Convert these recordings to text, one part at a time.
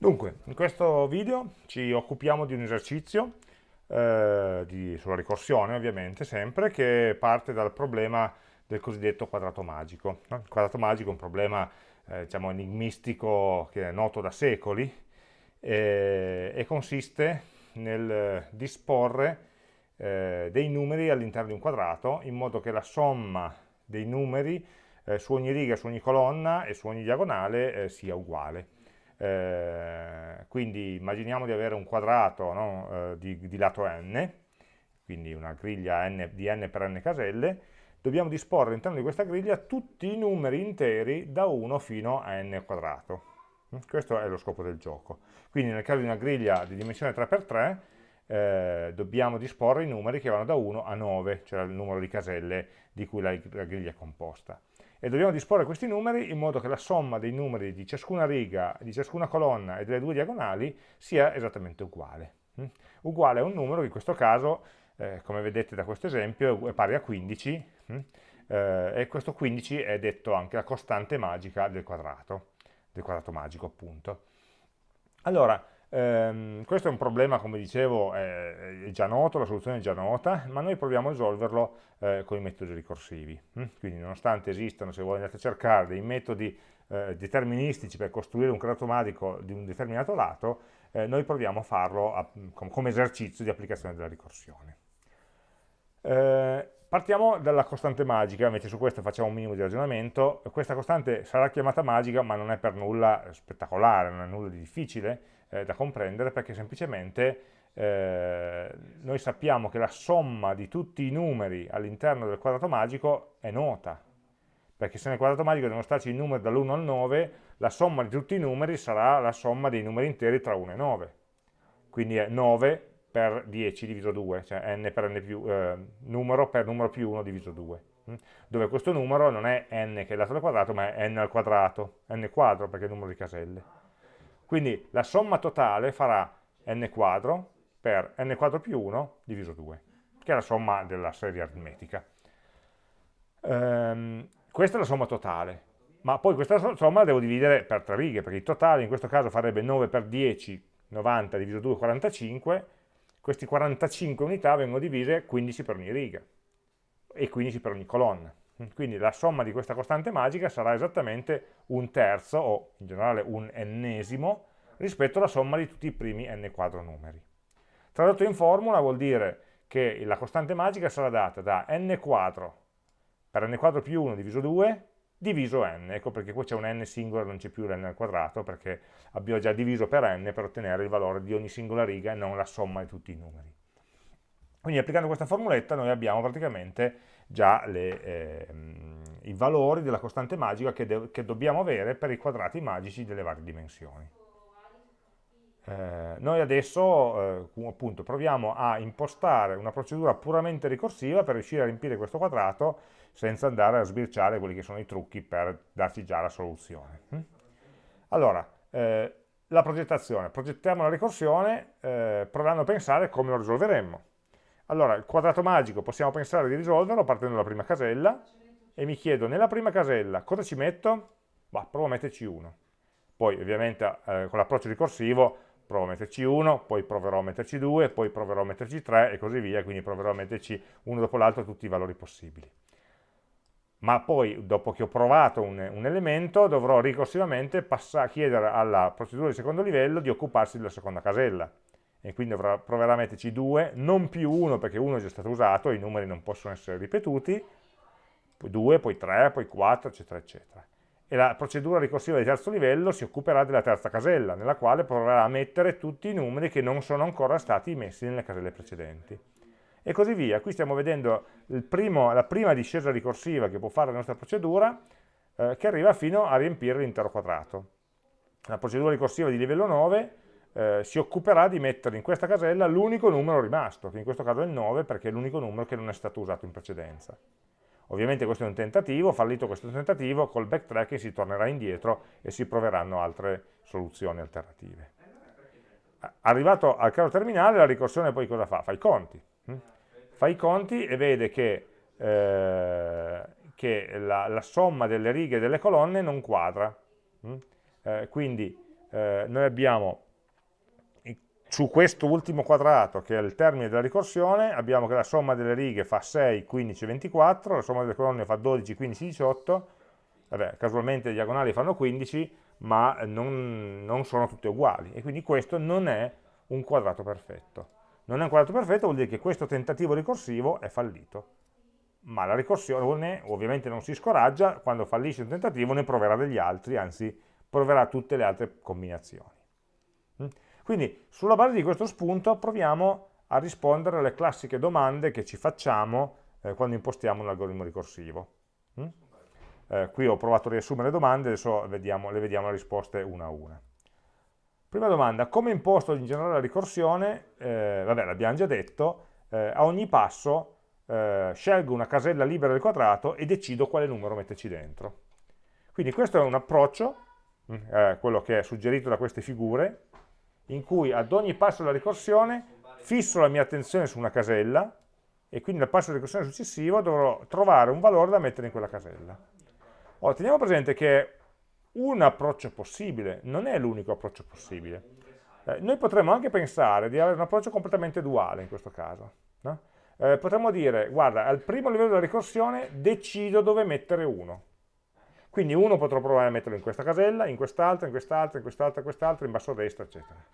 Dunque, in questo video ci occupiamo di un esercizio eh, di, sulla ricorsione, ovviamente, sempre, che parte dal problema del cosiddetto quadrato magico. Il quadrato magico è un problema, eh, diciamo, enigmistico che è noto da secoli eh, e consiste nel disporre eh, dei numeri all'interno di un quadrato in modo che la somma dei numeri eh, su ogni riga, su ogni colonna e su ogni diagonale eh, sia uguale. Eh, quindi immaginiamo di avere un quadrato no, eh, di, di, lato n, quindi una griglia n, di n per n caselle, dobbiamo disporre all'interno di questa griglia tutti i numeri interi da 1 fino a n quadrato. Questo è lo scopo del gioco. Quindi nel caso di una griglia di dimensione 3x3 eh, dobbiamo disporre i numeri che vanno da 1 a 9, cioè il numero di caselle di cui la, la griglia è composta e dobbiamo disporre questi numeri in modo che la somma dei numeri di ciascuna riga, di ciascuna colonna e delle due diagonali sia esattamente uguale. Mm? Uguale a un numero che in questo caso, eh, come vedete da questo esempio, è pari a 15 mm? eh, e questo 15 è detto anche la costante magica del quadrato, del quadrato magico appunto. Allora, ehm, questo è un problema, come dicevo, è, è, già noto, la soluzione è già nota, ma noi proviamo a risolverlo eh, con i metodi ricorsivi. Mm? Quindi nonostante esistano, se voi andate a cercare dei metodi eh, deterministici per costruire un quadrato magico di un determinato lato, eh, noi proviamo a farlo a, come esercizio di applicazione della ricorsione. Eh, partiamo dalla costante magica, invece su questo facciamo un minimo di ragionamento. Questa costante sarà chiamata magica, ma non è per nulla spettacolare, non è nulla di difficile eh, da comprendere, perché semplicemente eh, noi sappiamo che la somma di tutti i numeri all'interno del quadrato magico è nota, perché se nel quadrato magico devono starci i numeri dall'1 al 9, la somma di tutti i numeri sarà la somma dei numeri interi tra 1 e 9. Quindi è 9 per 10 diviso 2, cioè n per n più, eh, numero per numero più 1 diviso 2, hm? dove questo numero non è n che è dato al quadrato, ma è n al quadrato, n quadro perché è il numero di caselle. Quindi la somma totale farà n quadro per n quadro più 1 diviso 2, che è la somma della serie aritmetica. Ehm, questa è la somma totale, ma poi questa somma la devo dividere per tre righe, perché il totale in questo caso farebbe 9 per 10, 90 diviso 2, 45, queste 45 unità vengono divise 15 per ogni riga e 15 per ogni colonna. Quindi la somma di questa costante magica sarà esattamente un terzo, o in generale un ennesimo, rispetto alla somma di tutti i primi n quadro numeri. Tradotto in formula vuol dire che la costante magica sarà data da n quadro per n quadro più 1 diviso 2 diviso n, ecco perché qui c'è un n singolo, non c'è più l'n al quadrato, perché abbiamo già diviso per n per ottenere il valore di ogni singola riga e non la somma di tutti i numeri. Quindi applicando questa formuletta noi abbiamo praticamente già le, eh, i valori della costante magica che, che dobbiamo avere per i quadrati magici delle varie dimensioni. Eh, noi adesso eh, appunto proviamo a impostare una procedura puramente ricorsiva per riuscire a riempire questo quadrato senza andare a sbirciare quelli che sono i trucchi per darci già la soluzione. Hm? Allora, eh, la progettazione. Progettiamo la ricorsione eh, provando a pensare come lo risolveremmo. Allora, il quadrato magico possiamo pensare di risolverlo partendo dalla prima casella e mi chiedo nella prima casella cosa ci metto? Bah, provo a metterci 1. Poi ovviamente eh, con l'approccio ricorsivo provo a metterci 1, poi proverò a metterci 2, poi proverò a metterci 3 e così via, quindi proverò a metterci uno dopo l'altro tutti i valori possibili. Ma poi, dopo che ho provato un, un elemento, dovrò ricorsivamente chiedere alla procedura di secondo livello di occuparsi della seconda casella. E quindi dovrò, proverà a metterci 2, non più 1 perché 1 è già stato usato, i numeri non possono essere ripetuti, poi 2, poi 3, poi 4, eccetera, eccetera e la procedura ricorsiva di terzo livello si occuperà della terza casella, nella quale proverà a mettere tutti i numeri che non sono ancora stati messi nelle caselle precedenti. E così via. Qui stiamo vedendo primo, la prima discesa ricorsiva che può fare la nostra procedura, eh, che arriva fino a riempire l'intero quadrato. La procedura ricorsiva di livello 9 eh, si occuperà di mettere in questa casella l'unico numero rimasto, che in questo caso è il 9 perché è l'unico numero che non è stato usato in precedenza. Ovviamente questo è un tentativo, fallito questo tentativo, col backtracking si tornerà indietro e si proveranno altre soluzioni alternative. Arrivato al caso terminale, la ricorsione poi cosa fa? Fa i conti. Hm? Fa i conti e vede che, eh, che la, la, somma delle righe e delle colonne non quadra. Hm? Eh, quindi eh, noi abbiamo su questo ultimo quadrato, che è il termine della ricorsione, abbiamo che la somma delle righe fa 6, 15, 24, la somma delle colonne fa 12, 15, 18, vabbè, casualmente le diagonali fanno 15, ma non, non sono tutte uguali, e quindi questo non è un quadrato perfetto. Non è un quadrato perfetto vuol dire che questo tentativo ricorsivo è fallito, ma la ricorsione ovviamente non si scoraggia, quando fallisce un tentativo ne proverà degli altri, anzi proverà tutte le altre combinazioni. Mm? Quindi sulla base di questo spunto proviamo a rispondere alle classiche domande che ci facciamo eh, quando impostiamo un algoritmo ricorsivo. Mm? Eh, qui ho provato a riassumere le domande, adesso vediamo, le vediamo le risposte una a una. Prima domanda, come imposto in generale la ricorsione? Eh, vabbè, l'abbiamo già detto, eh, a ogni passo eh, scelgo una casella libera del quadrato e decido quale numero metterci dentro. Quindi questo è un approccio, mm, eh, quello che è suggerito da queste figure, in cui ad ogni passo della ricorsione fisso la mia attenzione su una casella e quindi nel passo di ricorsione successivo dovrò trovare un valore da mettere in quella casella. Ora, teniamo presente che un approccio possibile non è l'unico approccio possibile. Eh, noi potremmo anche pensare di avere un approccio completamente duale in questo caso. No? Eh, potremmo dire, guarda, al primo livello della ricorsione decido dove mettere 1. Quindi 1 potrò provare a metterlo in questa casella, in quest'altra, in quest'altra, in quest'altra, in quest'altra, in basso a destra, eccetera.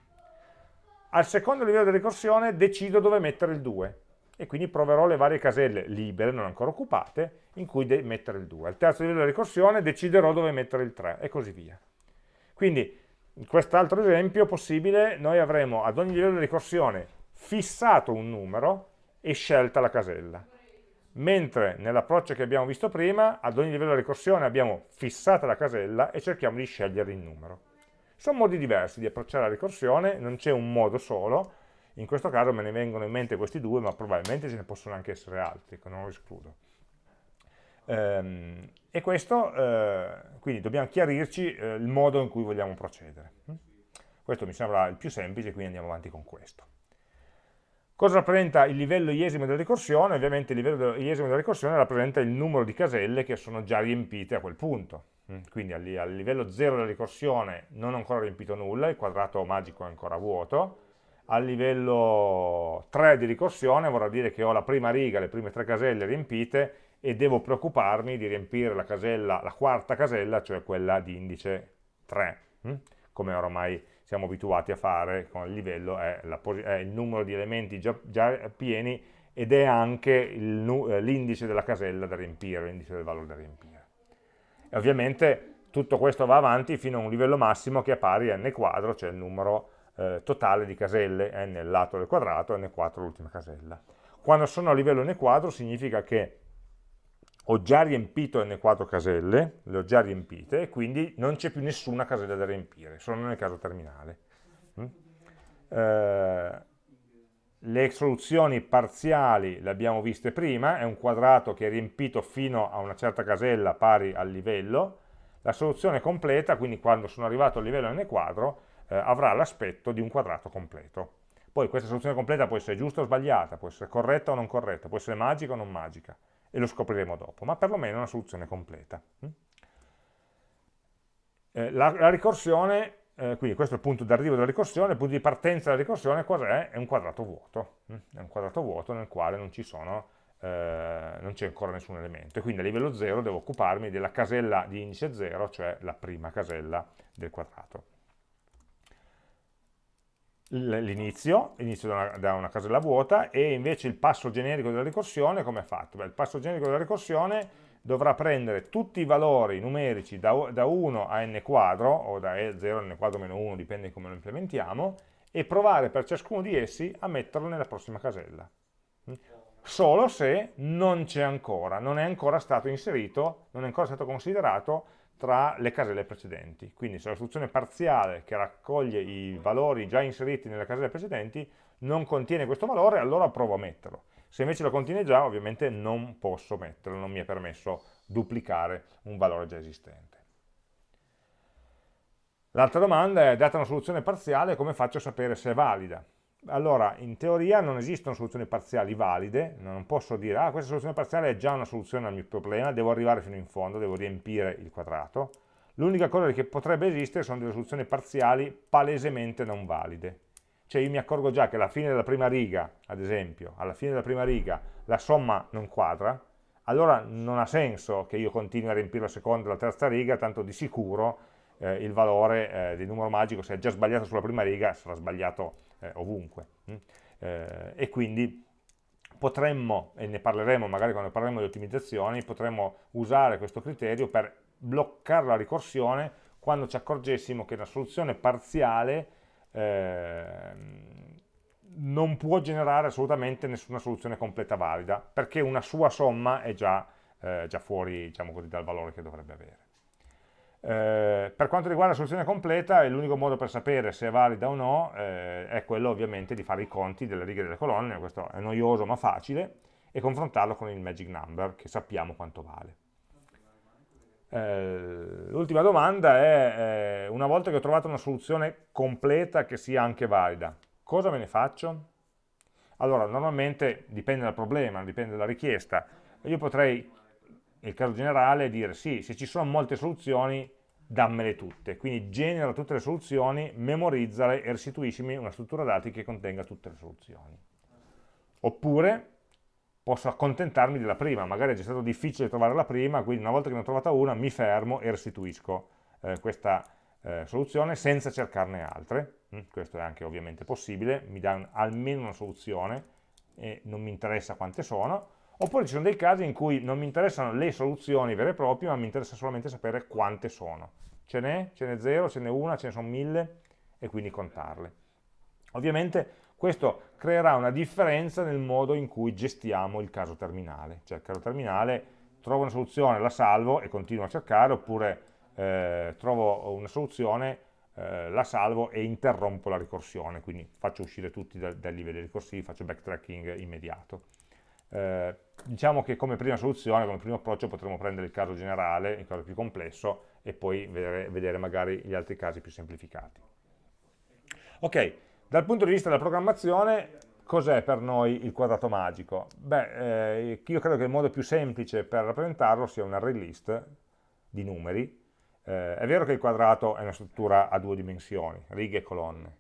Al secondo livello di ricorsione decido dove mettere il 2 e quindi proverò le varie caselle libere, non ancora occupate, in cui mettere il 2. Al terzo livello di ricorsione deciderò dove mettere il 3 e così via. Quindi in quest'altro esempio possibile noi avremo ad ogni livello di ricorsione fissato un numero e scelta la casella. Mentre nell'approccio che abbiamo visto prima, ad ogni livello di ricorsione abbiamo fissata la casella e cerchiamo di scegliere il numero. Sono modi diversi di approcciare la ricorsione, non c'è un modo solo, in questo caso me ne vengono in mente questi due, ma probabilmente ce ne possono anche essere altri, che non lo escludo. Ehm, e questo, eh, quindi dobbiamo chiarirci eh, il modo in cui vogliamo procedere. Questo mi sembra il più semplice, quindi andiamo avanti con questo. Cosa rappresenta il livello iesimo della ricorsione? Ovviamente il livello iesimo della ricorsione rappresenta il numero di caselle che sono già riempite a quel punto. Mm, quindi al, livello 0 della ricorsione non ho ancora riempito nulla, il quadrato magico è ancora vuoto, al livello 3 di ricorsione vorrà dire che ho la prima riga, le prime tre caselle riempite e devo preoccuparmi di riempire la, casella, la quarta casella, cioè quella di indice 3, mm, come ormai siamo abituati a fare con il livello, è, la, è il numero di elementi già, già pieni ed è anche eh, l'indice della casella da riempire, l'indice del valore da riempire. E ovviamente tutto questo va avanti fino a un livello massimo che è pari a n quadro, cioè il numero eh, totale di caselle n lato del quadrato, n4 l'ultima casella. Quando sono a livello n quadro significa che ho già riempito n quadro caselle, le ho già riempite, e quindi non c'è più nessuna casella da riempire, sono nel caso terminale. Mm? Eh, le soluzioni parziali le abbiamo viste prima, è un quadrato che è riempito fino a una certa casella pari al livello, la soluzione completa, quindi quando sono arrivato al livello n quadro, eh, avrà l'aspetto di un quadrato completo. Poi questa soluzione completa può essere giusta o sbagliata, può essere corretta o non corretta, può essere magica o non magica, e lo scopriremo dopo, ma perlomeno è una soluzione completa. Mm? Eh, la, la ricorsione eh, quindi questo è il punto d'arrivo della ricorsione, il punto di partenza della ricorsione cos'è? È un quadrato vuoto, mm? è un quadrato vuoto nel quale non eh, c'è ancora nessun elemento, e quindi a livello 0 devo occuparmi della casella di indice 0, cioè la prima casella del quadrato. L'inizio, inizio da una, da una casella vuota, e invece il passo generico della ricorsione come è fatto? Beh, il passo generico della ricorsione dovrà prendere tutti i valori numerici da, da 1 a n quadro, o da 0 a n quadro meno 1, dipende come lo implementiamo, e provare per ciascuno di essi a metterlo nella prossima casella. Solo se non c'è ancora, non è ancora stato inserito, non è ancora stato considerato tra le caselle precedenti. Quindi se la soluzione parziale che raccoglie i valori già inseriti nelle caselle precedenti non contiene questo valore, allora provo a metterlo. Se invece lo contiene già, ovviamente non posso metterlo, non mi è permesso duplicare un valore già esistente. L'altra domanda è, data una soluzione parziale, come faccio a sapere se è valida? Allora, in teoria non esistono soluzioni parziali valide, non posso dire, ah, questa soluzione parziale è già una soluzione al mio problema, devo arrivare fino in fondo, devo riempire il quadrato. l'unica cosa che potrebbe esistere sono delle soluzioni parziali palesemente non valide. Cioè io mi accorgo già che alla fine della prima riga, ad esempio, alla fine della prima riga la somma non quadra, allora non ha senso che io continui a riempire la seconda e la terza riga, tanto di sicuro eh, il valore eh, del numero magico, se è già sbagliato sulla prima riga, sarà sbagliato eh, ovunque. Mm? Eh, e quindi potremmo, e ne parleremo magari quando parleremo di ottimizzazioni, potremmo usare questo criterio per bloccare la ricorsione quando ci accorgessimo che una soluzione parziale eh, non può generare assolutamente nessuna soluzione completa valida, perché una sua somma è già, eh, già fuori diciamo così, dal valore che dovrebbe avere. Eh, per quanto riguarda la soluzione completa, l'unico modo per sapere se è valida o no eh, è quello ovviamente di fare i conti delle righe e delle colonne, questo è noioso ma facile, e confrontarlo con il magic number che sappiamo quanto vale. Eh, l'ultima domanda è, eh, una volta che ho trovato una soluzione completa che sia anche valida, cosa me ne faccio? Allora, normalmente dipende dal problema, dipende dalla richiesta. Io potrei, nel caso generale, dire sì, se ci sono molte soluzioni, dammele tutte. Quindi genera tutte le soluzioni, memorizzale e restituiscimi una struttura dati che contenga tutte le soluzioni. Oppure posso accontentarmi della prima, magari è già stato difficile trovare la prima, quindi una volta che ne ho trovata una mi fermo e restituisco eh, questa eh, soluzione senza cercarne altre, mm, questo è anche ovviamente possibile, mi dà un, almeno una soluzione e non mi interessa quante sono, oppure ci sono dei casi in cui non mi interessano le soluzioni vere e proprie, ma mi interessa solamente sapere quante sono. Ce n'è? Ce n'è zero? Ce n'è una? Ce ne sono mille? E quindi contarle. Ovviamente questo creerà una differenza nel modo in cui gestiamo il caso terminale, cioè il caso terminale trovo una soluzione, la salvo e continuo a cercare, oppure eh, trovo una soluzione, eh, la salvo e interrompo la ricorsione, quindi faccio uscire tutti dai, dai livelli ricorsivi, faccio backtracking immediato. Eh, diciamo che come prima soluzione, come primo approccio potremmo prendere il caso generale, il caso più complesso, e poi vedere, vedere magari gli altri casi più semplificati. Ok, dal punto di vista della programmazione, cos'è per noi il quadrato magico? Beh, eh, io credo che il modo più semplice per rappresentarlo sia un array list di numeri. Eh, è vero che il quadrato è una struttura a due dimensioni, righe e colonne,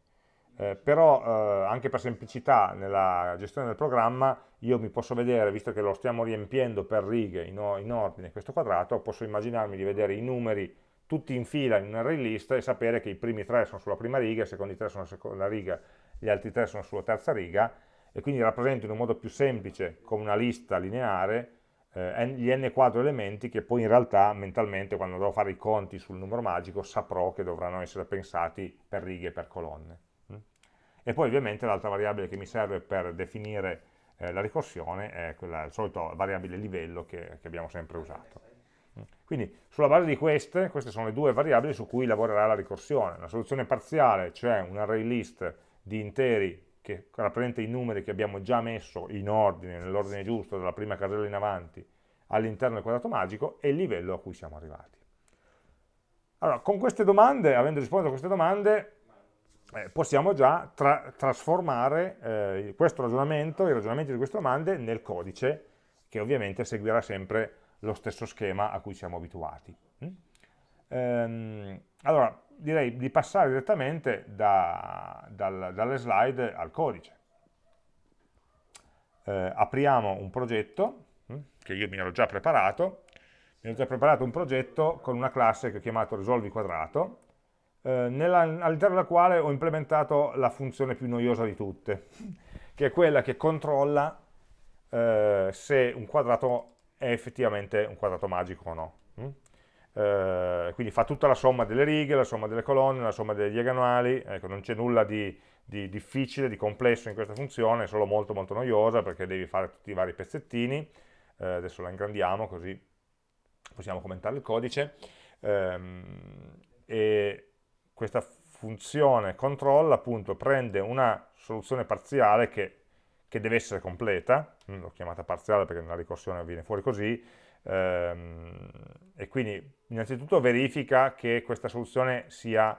eh, però eh, anche per semplicità nella gestione del programma io mi posso vedere, visto che lo stiamo riempiendo per righe in, in ordine questo quadrato, posso immaginarmi di vedere i numeri tutti in fila in un array list e sapere che i primi tre sono sulla prima riga, i secondi tre sono sulla seconda riga, gli altri tre sono sulla terza riga e quindi rappresento in un modo più semplice come una lista lineare eh, gli n quadro elementi che poi in realtà mentalmente quando dovrò fare i conti sul numero magico saprò che dovranno essere pensati per righe e per colonne. E poi ovviamente l'altra variabile che mi serve per definire eh, la ricorsione è quella, il solito variabile livello che, che abbiamo sempre usato. Quindi sulla base di queste, queste sono le due variabili su cui lavorerà la ricorsione. Una soluzione parziale, cioè un array list di interi che rappresenta i numeri che abbiamo già messo in ordine, nell'ordine giusto, dalla prima casella in avanti, all'interno del quadrato magico, e il livello a cui siamo arrivati. Allora, con queste domande, avendo risposto a queste domande, eh, possiamo già tra trasformare eh, questo ragionamento, i ragionamenti di queste domande, nel codice, che ovviamente seguirà sempre lo stesso schema a cui siamo abituati. Mm? Ehm, allora, direi di passare direttamente da, dal, dalle slide al codice. Eh, apriamo un progetto, mm, che io mi ero già preparato, mi ero già preparato un progetto con una classe che ho chiamato risolvi quadrato, all'interno della quale ho implementato la funzione più noiosa di tutte, che è quella che controlla eh, se un quadrato è effettivamente un quadrato magico o no. Mm? Eh, quindi fa tutta la somma delle righe, la somma delle colonne, la somma delle diagonali, ecco, non c'è nulla di, di, difficile, di complesso in questa funzione, è solo molto molto noiosa perché devi fare tutti i vari pezzettini, eh, adesso la ingrandiamo così possiamo commentare il codice, ehm, e questa funzione control appunto prende una soluzione parziale che che deve essere completa, mm, l'ho chiamata parziale perché nella ricorsione viene fuori così, ehm, e quindi innanzitutto verifica che questa soluzione sia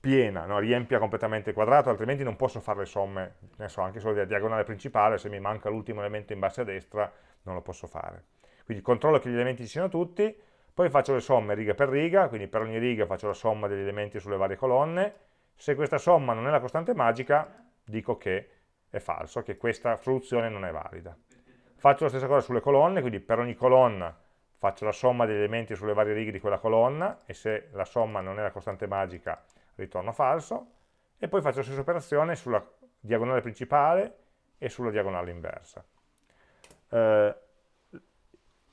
piena, no? riempia completamente il quadrato, altrimenti non posso fare le somme, ne so, anche solo della diagonale principale, se mi manca l'ultimo elemento in basso a destra non lo posso fare. Quindi controllo che gli elementi ci siano tutti, poi faccio le somme riga per riga, quindi per ogni riga faccio la somma degli elementi sulle varie colonne, se questa somma non è la costante magica, dico che è falso, che questa soluzione non è valida. Faccio la stessa cosa sulle colonne, quindi per ogni colonna faccio la somma degli elementi sulle varie righe di quella colonna, e se la somma non è la costante magica ritorno falso, e poi faccio la stessa operazione sulla diagonale principale e sulla diagonale inversa. Eh,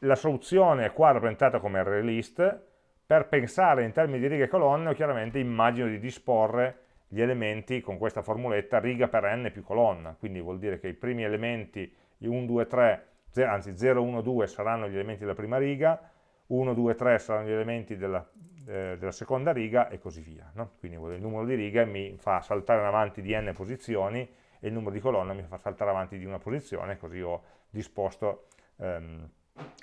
la soluzione è qua rappresentata come array list, per pensare in termini di righe e colonne chiaramente immagino di disporre gli elementi con questa formuletta riga per n più colonna, quindi vuol dire che i primi elementi, 1, 2, 3, anzi 0, 1, 2 saranno gli elementi della prima riga, 1, 2, 3 saranno gli elementi della, eh, della seconda riga e così via. No? Quindi il numero di righe mi fa saltare avanti di n posizioni e il numero di colonne mi fa saltare avanti di una posizione, così ho disposto ehm,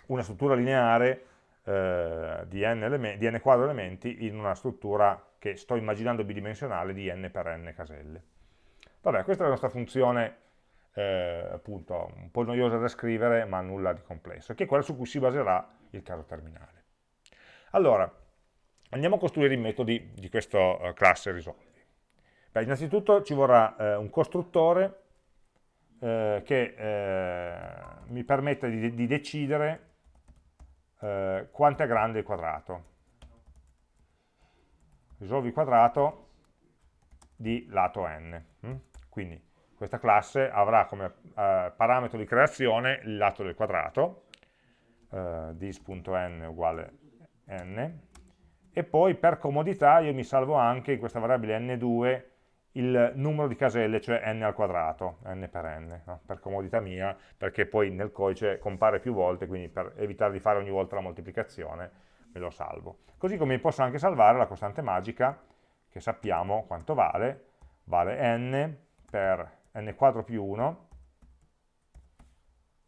una struttura lineare eh, di, n di n quadro elementi in una struttura che sto immaginando bidimensionale di n per n caselle. Vabbè, questa è la nostra funzione eh, appunto un po' noiosa da scrivere ma nulla di complesso, che è quella su cui si baserà il caso terminale. Allora, andiamo a costruire i metodi di questa uh, classe risolvi. Beh, innanzitutto ci vorrà eh, un costruttore eh, che eh, mi permette di, di decidere eh, quanto è grande il quadrato. Risolvi quadrato di lato n. Mm? Quindi questa classe avrà come eh, parametro di creazione il lato del quadrato, eh, dis.n uguale n, e poi per comodità io mi salvo anche in questa variabile n2 il numero di caselle, cioè n al quadrato, n per n, no? per comodità mia, perché poi nel codice compare più volte, quindi per evitare di fare ogni volta la moltiplicazione me lo salvo. Così come posso anche salvare la costante magica, che sappiamo quanto vale, vale n per n quadro più 1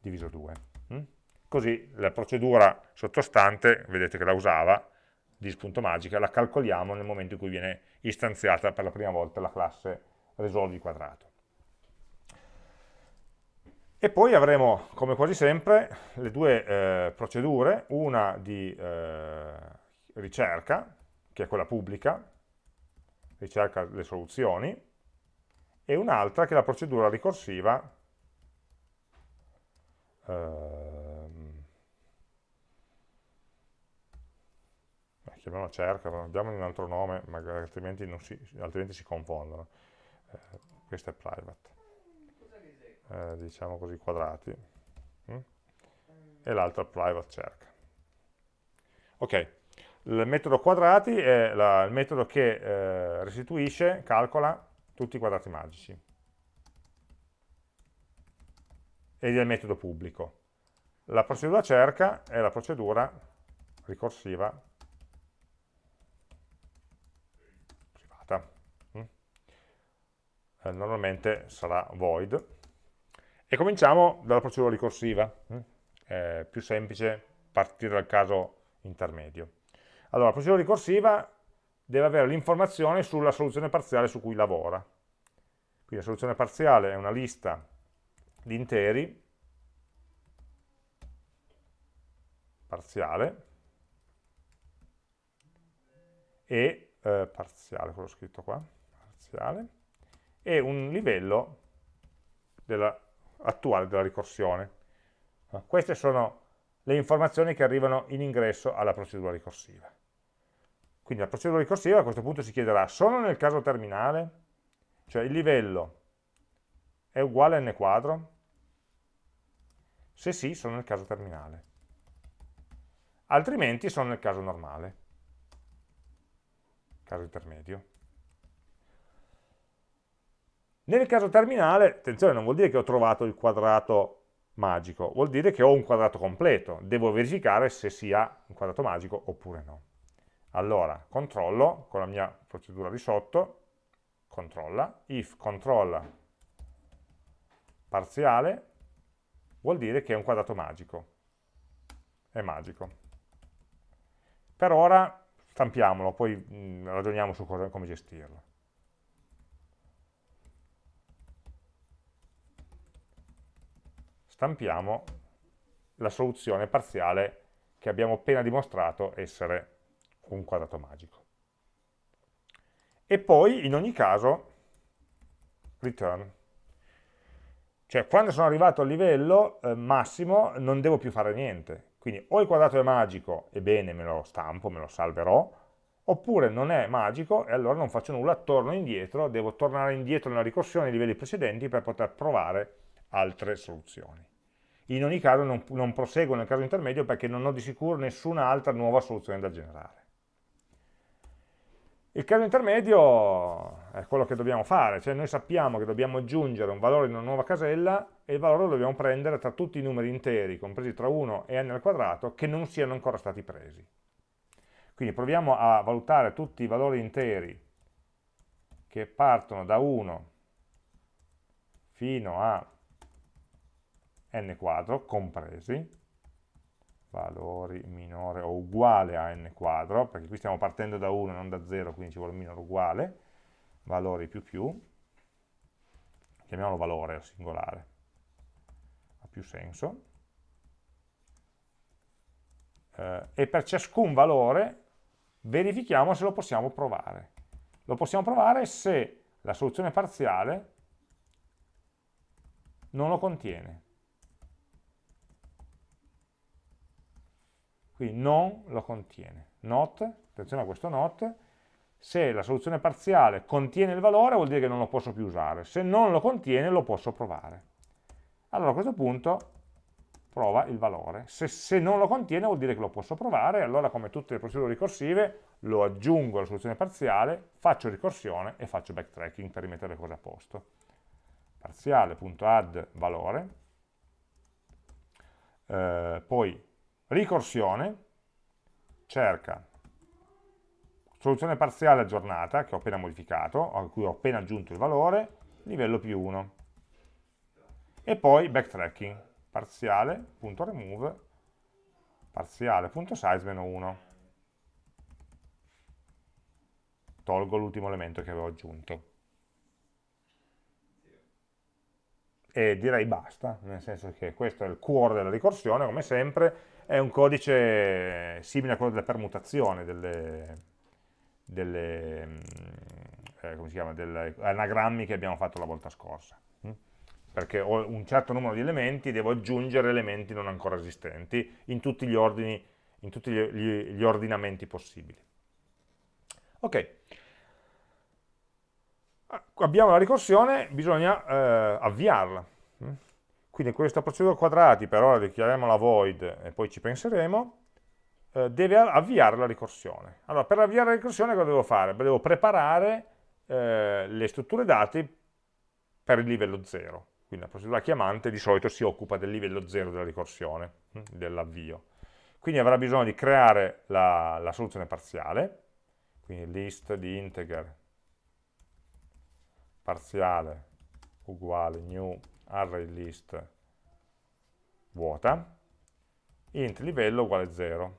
diviso 2. Mm? Così la procedura sottostante, vedete che la usava, dis.magica, la calcoliamo nel momento in cui viene istanziata per la prima volta la classe risolvi quadrato. E poi avremo, come quasi sempre, le due eh, procedure, una di eh, ricerca, che è quella pubblica, ricerca le soluzioni, e un'altra che è la procedura ricorsiva, eh, chiamiamola cerca, diamo un altro nome, magari altrimenti, si, altrimenti si, confondono. Eh, questo è private. Eh, diciamo così quadrati. Mm? E è private cerca. Ok, il metodo quadrati è la, il metodo che eh, restituisce, calcola tutti i quadrati magici. Ed è il metodo pubblico. La procedura cerca è la procedura ricorsiva eh, normalmente sarà void. E cominciamo dalla procedura ricorsiva, mm? è più semplice partire dal caso intermedio. Allora, la procedura ricorsiva deve avere l'informazione sulla soluzione parziale su cui lavora. Quindi la soluzione parziale è una lista di interi, parziale, e eh, parziale, quello scritto qua, parziale, e un livello della, attuale della ricorsione. Queste sono le informazioni che arrivano in ingresso alla procedura ricorsiva. Quindi la procedura ricorsiva a questo punto si chiederà solo nel caso terminale, cioè il livello è uguale a n quadro? Se sì, sono nel caso terminale. Altrimenti sono nel caso normale, caso intermedio. Nel caso terminale, attenzione, non vuol dire che ho trovato il quadrato magico, vuol dire che ho un quadrato completo, devo verificare se sia un quadrato magico oppure no. Allora, controllo con la mia procedura di sotto, controlla, if controlla parziale, vuol dire che è un quadrato magico, è magico. Per ora stampiamolo, poi mh, mm, ragioniamo su cosa, come gestirlo. stampiamo la soluzione parziale che abbiamo appena dimostrato essere un quadrato magico. E poi, in ogni caso, return. Cioè, quando sono arrivato al livello eh, massimo, non devo più fare niente. Quindi o il quadrato è magico, e bene, me lo stampo, me lo salverò, oppure non è magico e allora non faccio nulla, torno indietro, devo tornare indietro nella ricorsione ai livelli precedenti per poter provare altre soluzioni. In ogni caso non, non proseguo nel caso intermedio perché non ho di sicuro nessuna altra nuova soluzione da generare. Il caso intermedio è quello che dobbiamo fare, cioè noi sappiamo che dobbiamo aggiungere un valore in una nuova casella e il valore lo dobbiamo prendere tra tutti i numeri interi, compresi tra 1 e n al quadrato, che non siano ancora stati presi. Quindi proviamo a valutare tutti i valori interi che partono da 1 fino a n quadro, compresi, valori minore o uguale a n quadro, perché qui stiamo partendo da 1 non da 0, quindi ci vuole minore uguale, valori più più, chiamiamolo valore singolare, ha più senso, eh, e per ciascun valore verifichiamo se lo possiamo provare. Lo possiamo provare se la soluzione parziale non lo contiene. Quindi non lo contiene. Not, attenzione a questo not, se la soluzione parziale contiene il valore vuol dire che non lo posso più usare, se non lo contiene lo posso provare. Allora a questo punto prova il valore, se, se non lo contiene vuol dire che lo posso provare, allora come tutte le procedure ricorsive lo aggiungo alla soluzione parziale, faccio ricorsione e faccio backtracking per rimettere le cose a posto. Parziale.add valore, eh, poi ricorsione cerca soluzione parziale aggiornata, che ho appena modificato, a cui ho appena aggiunto il valore, livello più 1. E poi backtracking, parziale.remove, parziale.size-1. Tolgo l'ultimo elemento che avevo aggiunto. E direi basta, nel senso che questo è il cuore della ricorsione, come sempre, è un codice simile a quello della permutazione, delle, delle, mm, eh, come si chiama, delle anagrammi che abbiamo fatto la volta scorsa. Perché ho un certo numero di elementi devo aggiungere elementi non ancora esistenti in tutti gli ordini, in tutti gli, gli, ordinamenti possibili. Ok, abbiamo la ricorsione, bisogna eh, avviarla. Mm? Quindi questa procedura quadrati, per ora dichiariamola void e poi ci penseremo, eh, deve avviare la ricorsione. Allora, per avviare la ricorsione cosa devo fare? Devo preparare eh, le strutture dati per il livello 0. Quindi la procedura chiamante di solito si occupa del livello 0 della ricorsione, hm, dell'avvio. Quindi avrà bisogno di creare la, la soluzione parziale, quindi list di integer parziale uguale new array list vuota, int livello uguale 0.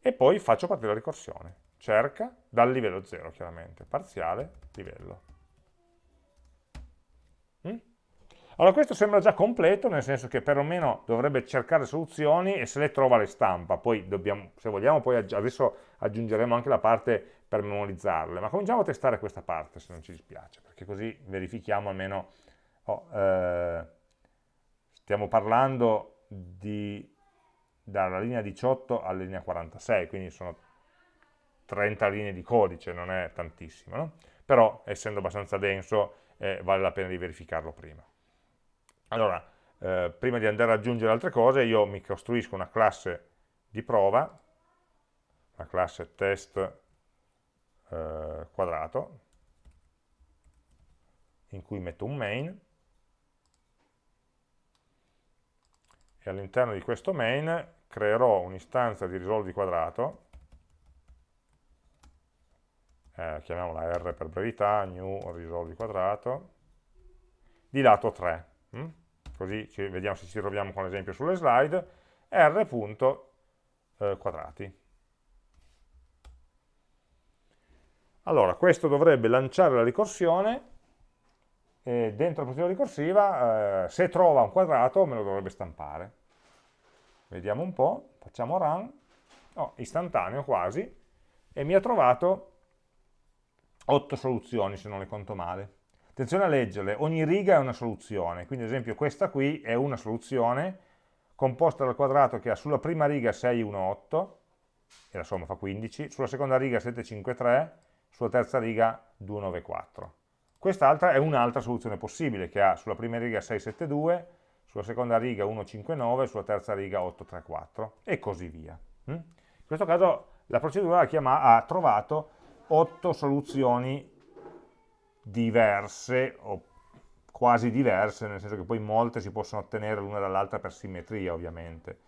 E poi faccio partire la ricorsione. Cerca dal livello 0, chiaramente, parziale livello. Mm? Allora questo sembra già completo, nel senso che perlomeno dovrebbe cercare soluzioni e se le trova le stampa. Poi dobbiamo, se vogliamo, poi adesso aggiungeremo anche la parte per memorizzarle, ma cominciamo a testare questa parte se non ci dispiace, perché così verifichiamo almeno, oh, eh, stiamo parlando di, dalla linea 18 alla linea 46, quindi sono 30 linee di codice, non è tantissimo, no? però essendo abbastanza denso eh, vale la pena di verificarlo prima. Allora, eh, prima di andare ad aggiungere altre cose, io mi costruisco una classe di prova, la classe test eh, quadrato in cui metto un main e all'interno di questo main creerò un'istanza di risolvi quadrato eh, chiamiamola R per brevità, new risolvi quadrato di lato 3 hm? così ci, vediamo se ci troviamo con l'esempio sulle slide r.quadrati eh, Allora, questo dovrebbe lanciare la ricorsione e dentro la procedura ricorsiva, eh, se trova un quadrato, me lo dovrebbe stampare. vediamo un po', facciamo run, oh, istantaneo quasi, e mi ha trovato 8 soluzioni se non le conto male. Attenzione a leggerle, ogni riga è una soluzione, quindi ad esempio questa qui è una soluzione composta dal quadrato che ha sulla prima riga 6, 1, 8, e la somma fa 15, sulla seconda riga 7, 5, 3, sulla terza riga 2, 9, 4. Quest'altra è un'altra soluzione possibile, che ha sulla prima riga 6, 7, 2, sulla seconda riga 1, 5, 9, sulla terza riga 8, 3, 4, e così via. Mm? In questo caso la procedura ha, trovato 8 soluzioni diverse, o quasi diverse, nel senso che poi molte si possono ottenere l'una dall'altra per simmetria, ovviamente.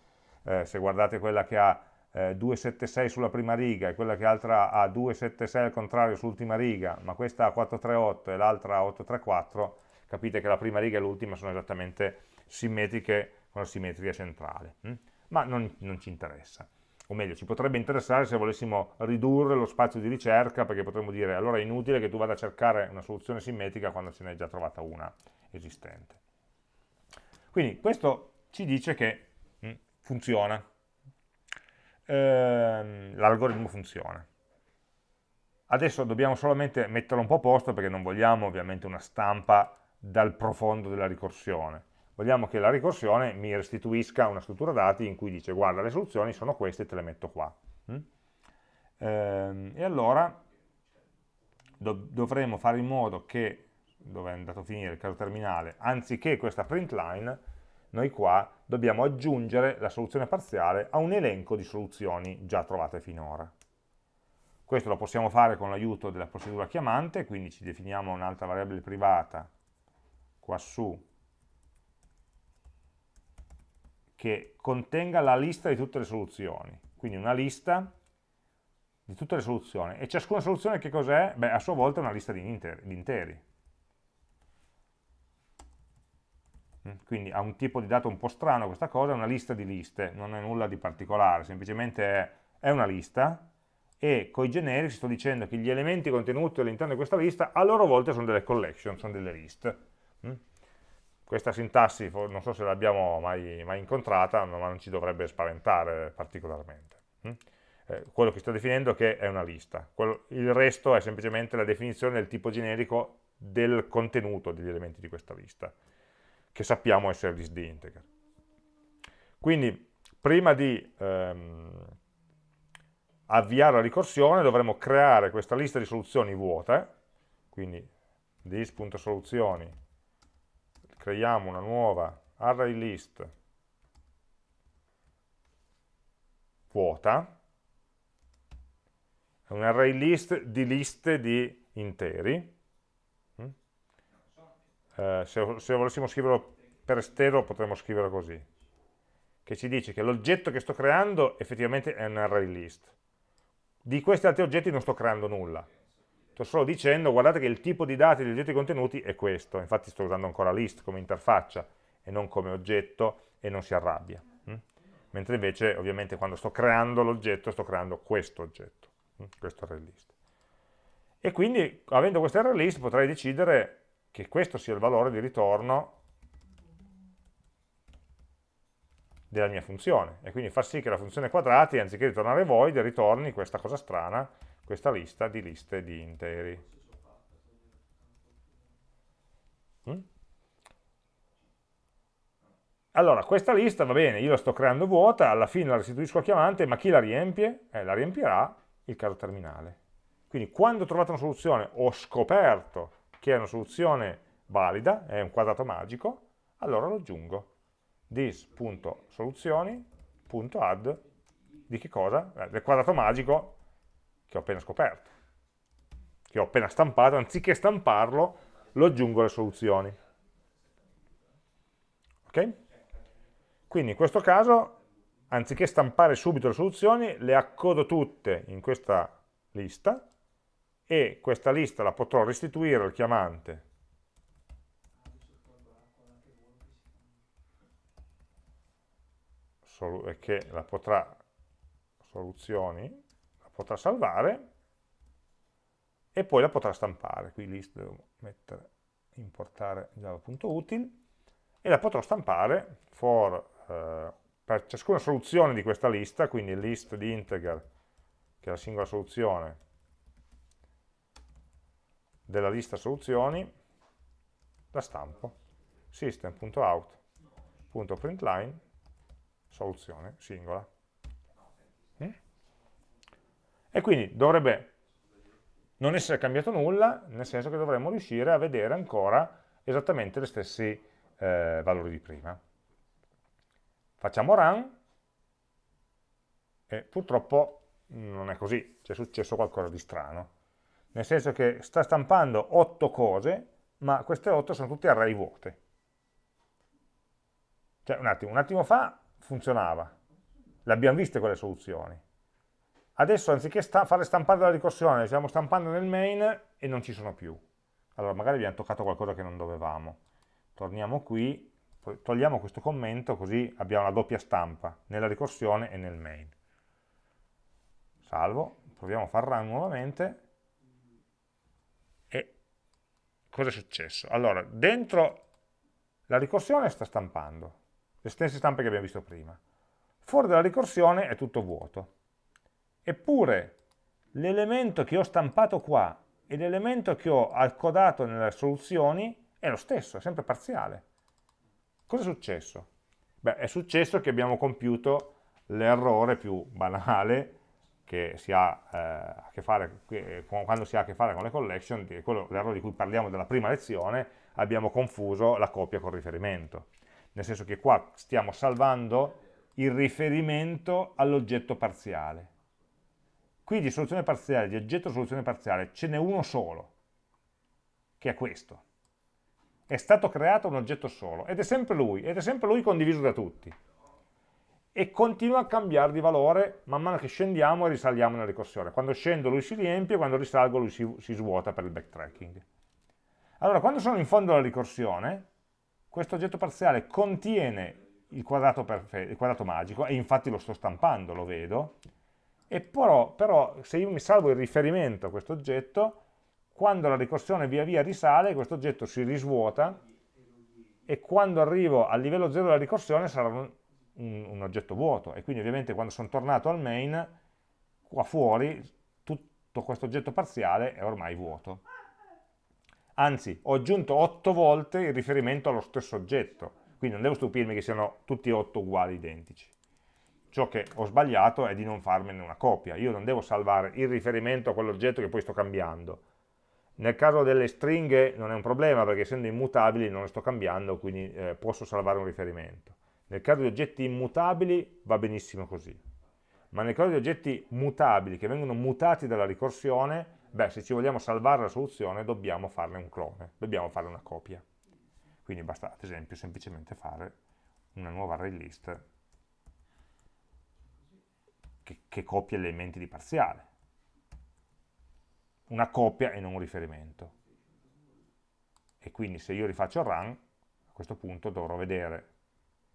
Eh, se guardate quella che ha eh, 276 sulla prima riga e quella che altra ha 276 al contrario sull'ultima riga, ma questa ha 438 e l'altra ha 834, capite che la prima riga e l'ultima sono esattamente simmetriche con la simmetria centrale. Hm? Ma non, non ci interessa o meglio, ci potrebbe interessare se volessimo ridurre lo spazio di ricerca, perché potremmo dire allora è inutile che tu vada a cercare una soluzione simmetrica quando ce n'è già trovata una esistente. Quindi questo ci dice che mm, funziona, ehm, l'algoritmo funziona. Adesso dobbiamo solamente metterlo un po' a posto perché non vogliamo ovviamente una stampa dal profondo della ricorsione vogliamo che la ricorsione mi restituisca una struttura dati in cui dice guarda le soluzioni sono queste te le metto qua. Mm? Ehm, e allora do dovremo fare in modo che, dove è andato a finire il caso terminale, anziché questa print line, noi qua dobbiamo aggiungere la soluzione parziale a un elenco di soluzioni già trovate finora. Questo lo possiamo fare con l'aiuto della procedura chiamante, quindi ci definiamo un'altra variabile privata qua su che contenga la lista di tutte le soluzioni, quindi una lista di tutte le soluzioni, e ciascuna soluzione che cos'è? Beh, a sua volta è una lista di interi. Di interi. Mm, quindi ha un tipo di dato un po' strano questa cosa, è una lista di liste, non è nulla di particolare, semplicemente è, una lista, e con i generici sto dicendo che gli elementi contenuti all'interno di questa lista a loro volta sono delle collection, sono delle list. Questa sintassi non so se l'abbiamo mai, mai, incontrata, ma non ci dovrebbe spaventare particolarmente. Hm? Eh, quello che sto definendo che è una lista, il resto è semplicemente la definizione del tipo generico del contenuto degli elementi di questa lista, che sappiamo essere list di integer. Quindi prima di ehm, avviare la ricorsione dovremo creare questa lista di soluzioni vuote, quindi this.soluzioni creiamo una nuova array list vuota, un array list di liste di interi, mm? eh, se, se, volessimo scriverlo per estero potremmo scriverlo così, che ci dice che l'oggetto che sto creando effettivamente è un array list. Di questi altri oggetti non sto creando nulla, sto solo dicendo guardate che il tipo di dati degli oggetti contenuti è questo, infatti sto usando ancora list come interfaccia e non come oggetto e non si arrabbia. Hm? Mentre invece ovviamente quando sto creando l'oggetto sto creando questo oggetto, hm? questo array list. E quindi avendo questo array list potrei decidere che questo sia il valore di ritorno della mia funzione e quindi far sì che la funzione quadrati anziché ritornare void ritorni questa cosa strana questa lista di liste di interi. Mm? Allora, questa lista va bene, io la sto creando vuota, alla fine la restituisco al chiamante, ma chi la riempie? Eh, la riempirà il caso terminale. Quindi quando ho trovato una soluzione, ho scoperto che è una soluzione valida, è un quadrato magico, allora lo aggiungo. this.soluzioni.add di che cosa? Eh, del quadrato magico che ho appena scoperto, che ho appena stampato, anziché stamparlo, lo aggiungo alle soluzioni. Ok? Quindi in questo caso, anziché stampare subito le soluzioni, le accodo tutte in questa lista e questa lista la potrò restituire al chiamante che la potrà soluzioni potrà salvare e poi la potrà stampare. Qui list devo mettere, importare java.util e la potrò stampare for uh, per ciascuna soluzione di questa lista, quindi list di integer, che è la singola soluzione, della lista soluzioni, la stampo system.out.println soluzione singola. E quindi dovrebbe non essere cambiato nulla, nel senso che dovremmo riuscire a vedere ancora esattamente gli stessi eh, valori di prima. Facciamo run e purtroppo non è così, c'è successo qualcosa di strano. Nel senso che sta stampando 8 cose, ma queste 8 sono tutte array vuote. Cioè, un attimo, un attimo fa funzionava, le abbiamo viste quelle soluzioni. Adesso anziché sta fare stampare la ricorsione, stiamo stampando nel main e non ci sono più. Allora magari abbiamo toccato qualcosa che non dovevamo. Torniamo qui, togliamo questo commento così abbiamo la doppia stampa nella ricorsione e nel main. Salvo, proviamo a far run nuovamente e cosa è successo? Allora, dentro la ricorsione sta stampando, le stesse stampe che abbiamo visto prima. Fuori dalla ricorsione è tutto vuoto. Eppure l'elemento che ho stampato qua e l'elemento che ho accodato nelle soluzioni è lo stesso, è sempre parziale. Cosa è successo? Beh, è successo che abbiamo compiuto l'errore più banale che si ha eh, a che fare quando si ha a che fare con le collection, l'errore di cui parliamo nella prima lezione, abbiamo confuso la copia col riferimento nel senso che qua stiamo salvando il riferimento all'oggetto parziale. Qui di soluzione parziale, di oggetto soluzione parziale, ce n'è uno solo, che è questo. È stato creato un oggetto solo, ed è sempre lui, ed è sempre lui condiviso da tutti. E continua a cambiare di valore man mano che scendiamo e risaliamo nella ricorsione. Quando scendo lui si riempie, quando risalgo lui si, si svuota per il backtracking. Allora, quando sono in fondo alla ricorsione, questo oggetto parziale contiene il quadrato, il quadrato, magico, e infatti lo sto stampando, lo vedo, e però, però se io mi salvo il riferimento a questo oggetto, quando la ricorsione via via risale, questo oggetto si risvuota, e quando arrivo al livello 0 della ricorsione sarà un, un, un oggetto vuoto, e quindi ovviamente quando sono tornato al main, qua fuori, tutto questo oggetto parziale è ormai vuoto. Anzi ho aggiunto 8 volte il riferimento allo stesso oggetto, quindi non devo stupirmi che siano tutti e 8 uguali identici. Ciò che ho sbagliato è di non farmene una copia, io non devo salvare il riferimento a quell'oggetto che poi sto cambiando. Nel caso delle stringhe non è un problema perché essendo immutabili non le sto cambiando, quindi eh, posso salvare un riferimento. Nel caso di oggetti immutabili va benissimo così, ma nel caso di oggetti mutabili che vengono mutati dalla ricorsione Beh, se ci vogliamo salvare la soluzione dobbiamo farne un clone, dobbiamo fare una copia. Quindi basta, ad esempio, semplicemente fare una nuova array list che, che copia gli elementi di parziale. Una copia e non un riferimento. E quindi se io rifaccio il run, a questo punto dovrò vedere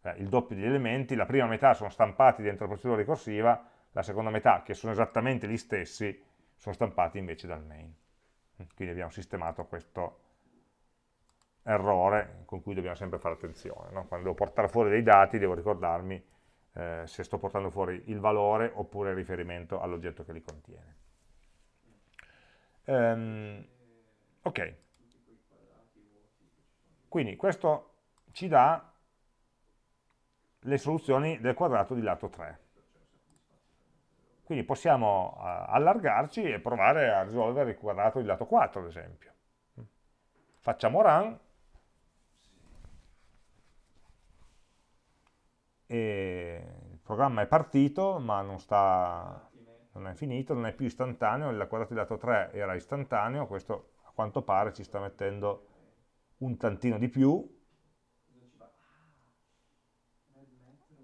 eh, il doppio degli elementi, la prima metà sono stampati dentro la procedura ricorsiva, la seconda metà, che sono esattamente gli stessi, sono stampati invece dal main. Quindi abbiamo sistemato questo errore con cui dobbiamo sempre fare attenzione. No? Quando devo portare fuori dei dati devo ricordarmi eh, se sto portando fuori il valore oppure il riferimento all'oggetto che li contiene. Um, ok, quindi questo ci dà le soluzioni del quadrato di lato 3. Quindi possiamo uh, allargarci e provare a risolvere il quadrato di lato 4, ad esempio. Facciamo run e il programma è partito, ma non, sta, non è finito, non è più istantaneo, il quadrato di lato 3 era istantaneo, questo a quanto pare ci sta mettendo un tantino di più,